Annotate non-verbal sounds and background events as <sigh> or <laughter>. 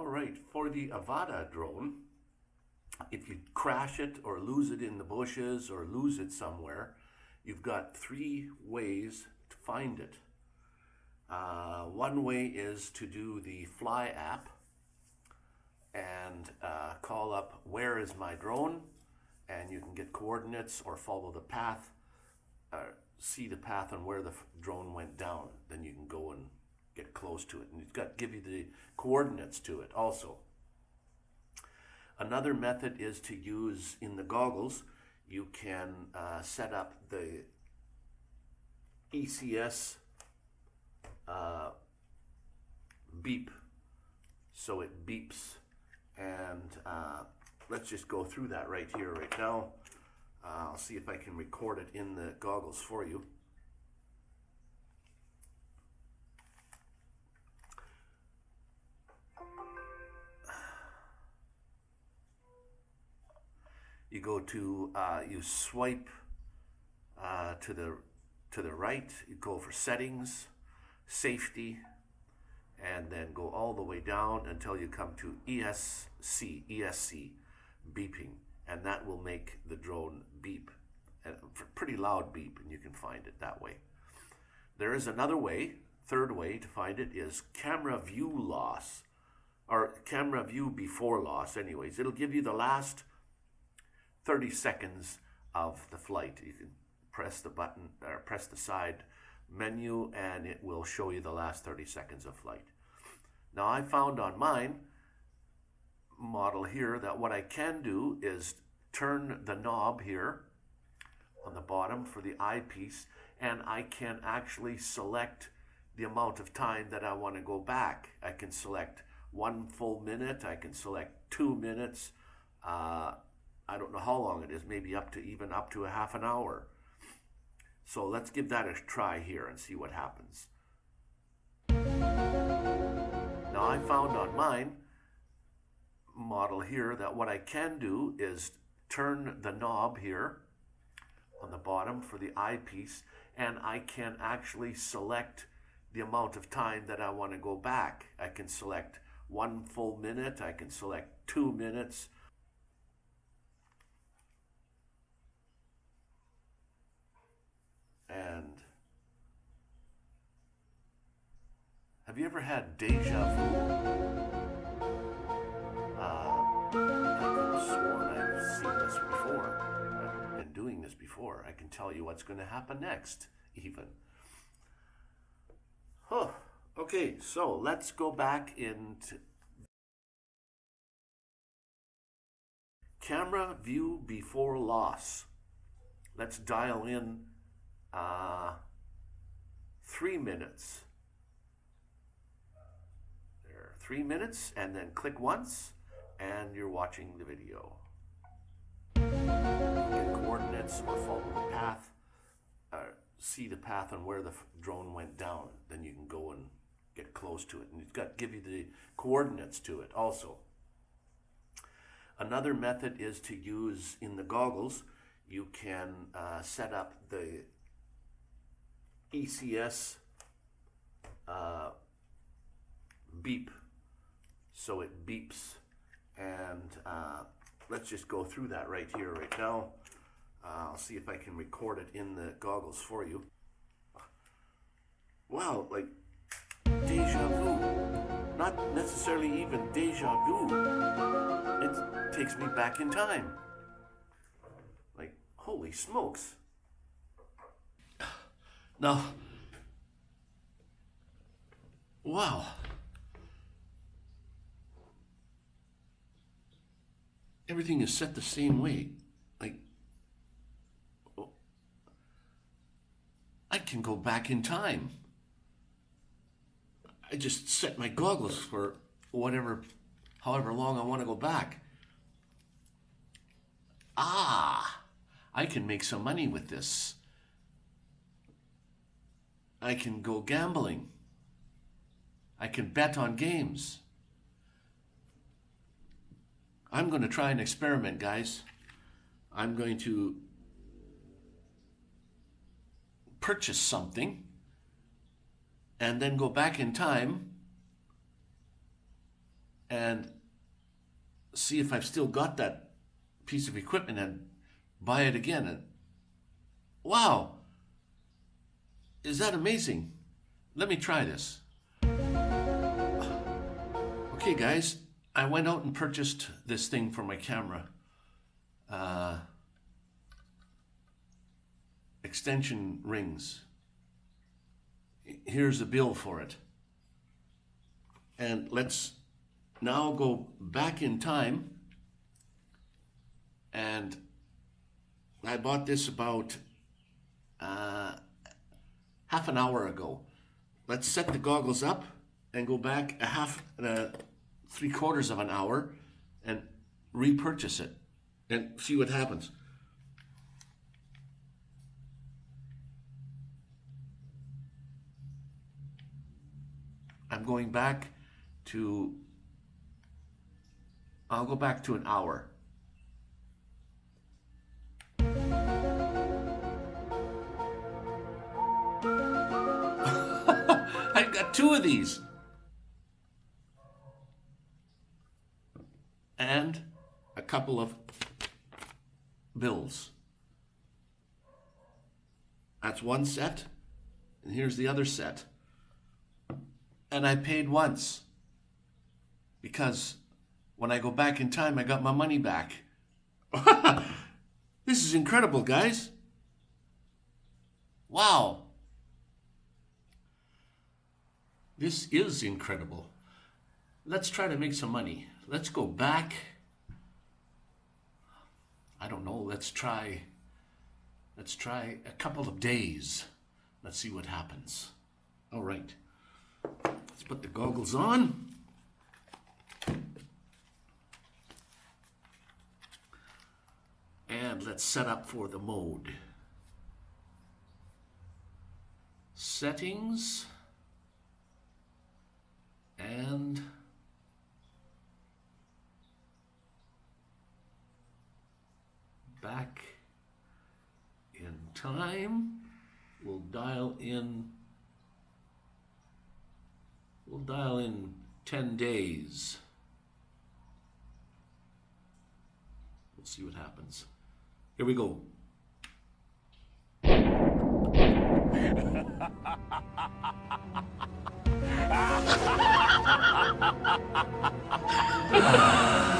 All right, for the Avata drone, if you crash it or lose it in the bushes or lose it somewhere, you've got three ways to find it. Uh, one way is to do the Fly app and uh, call up where is my drone and you can get coordinates or follow the path, uh, see the path on where the drone went down. Then you can go and get close to it. And it's got to give you the coordinates to it also. Another method is to use in the goggles, you can uh, set up the ECS uh, beep. So it beeps. And uh, let's just go through that right here, right now. Uh, I'll see if I can record it in the goggles for you. You go to, uh, you swipe uh, to the to the right, you go for settings, safety, and then go all the way down until you come to ESC, ESC, beeping, and that will make the drone beep, a pretty loud beep, and you can find it that way. There is another way, third way to find it is camera view loss, or camera view before loss anyways. It'll give you the last 30 seconds of the flight. You can press the button or press the side menu and it will show you the last 30 seconds of flight. Now I found on mine model here that what I can do is turn the knob here on the bottom for the eyepiece and I can actually select the amount of time that I want to go back. I can select one full minute, I can select two minutes, uh, I don't know how long it is, maybe up to even up to a half an hour. So let's give that a try here and see what happens. Now I found on mine model here that what I can do is turn the knob here on the bottom for the eyepiece and I can actually select the amount of time that I want to go back. I can select one full minute, I can select two minutes, And have you ever had deja vu? Uh, I could have sworn I've seen this before. I've been doing this before. I can tell you what's going to happen next, even. Huh. Okay, so let's go back into camera view before loss. Let's dial in uh, three minutes. There, three minutes, and then click once, and you're watching the video. Get coordinates or follow the path, uh, see the path on where the drone went down. Then you can go and get close to it, and it's got to give you the coordinates to it also. Another method is to use in the goggles, you can uh, set up the ECS uh, beep. So it beeps. And uh, let's just go through that right here, right now. Uh, I'll see if I can record it in the goggles for you. Wow, like deja vu. Not necessarily even deja vu. It takes me back in time. Like, holy smokes. Now, wow. Everything is set the same way. Like, I can go back in time. I just set my goggles for whatever, however long I want to go back. Ah, I can make some money with this. I can go gambling. I can bet on games. I'm going to try an experiment, guys. I'm going to purchase something and then go back in time and see if I've still got that piece of equipment and buy it again. And wow, is that amazing? Let me try this. Okay, guys, I went out and purchased this thing for my camera. Uh, extension rings. Here's a bill for it. And let's now go back in time. And I bought this about half an hour ago. Let's set the goggles up and go back a half, uh, three quarters of an hour and repurchase it and see what happens. I'm going back to, I'll go back to an hour. Got two of these. And a couple of bills. That's one set, and here's the other set and I paid once because when I go back in time, I got my money back. <laughs> this is incredible, guys. Wow. This is incredible. Let's try to make some money. Let's go back. I don't know. Let's try. Let's try a couple of days. Let's see what happens. All right. Let's put the goggles on. And let's set up for the mode. Settings. And back in time. We'll dial in We'll dial in 10 days. We'll see what happens. Here we go. <laughs> フフフフ。